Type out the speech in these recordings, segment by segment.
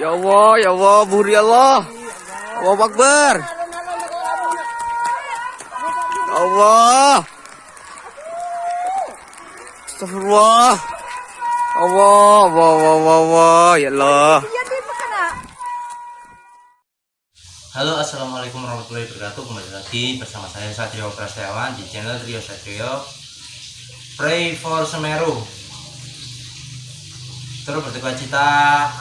Ya Allah, ya Allah, buri Allah. Allah Akbar. Ya Allah. Astagfirullah. Allah, Allah, Allah, Allah, ya Allah. Halo assalamualaikum warahmatullahi wabarakatuh kembali lagi bersama saya Satrio Prasetyawan di channel Trio Satrio Pray for Semeru terus berduka cita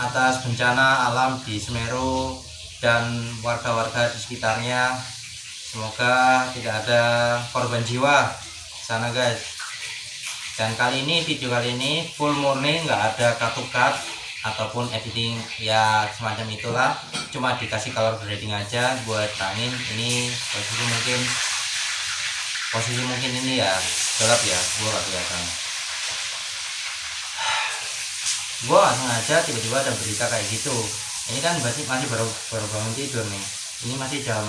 atas bencana alam di Semeru dan warga-warga di sekitarnya. Semoga tidak ada korban jiwa sana guys. Dan kali ini video kali ini full murni nggak ada cut ataupun editing ya semacam itulah. Cuma dikasih color grading aja buat tangin ini posisi mungkin posisi mungkin ini ya gelap ya gua gak kelihatan gua sengaja tiba-tiba ada berita kayak gitu. Ini kan masih masih baru baru bangun tidur nih. Ini masih jam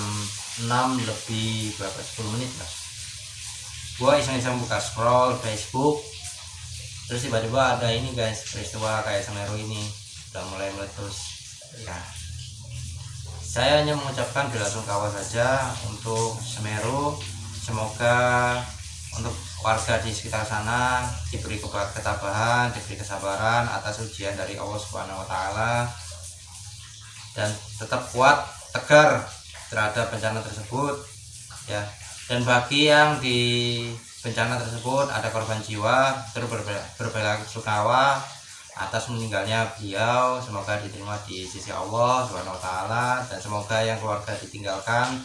6 lebih berapa 10 menit lah. Gua iseng-iseng buka scroll Facebook terus tiba-tiba ada ini guys peristiwa kayak Semeru ini. Udah mulai meletus ya. Saya hanya mengucapkan bela sungkawa saja untuk Semeru. Semoga warga di sekitar sana diberi ketabahan diberi kesabaran atas ujian dari Allah Subhanahu Wa Taala dan tetap kuat tegar terhadap bencana tersebut ya. Dan bagi yang di bencana tersebut ada korban jiwa terus sungkawa atas meninggalnya beliau semoga diterima di sisi Allah Subhanahu wa taala dan semoga yang keluarga ditinggalkan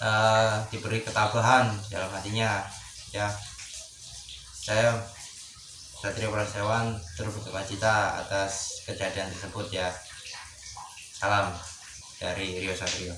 uh, diberi ketabahan dalam hatinya ya saya Satrio Prasewan terus berduka cita atas kejadian tersebut ya. Salam dari Rio Satrio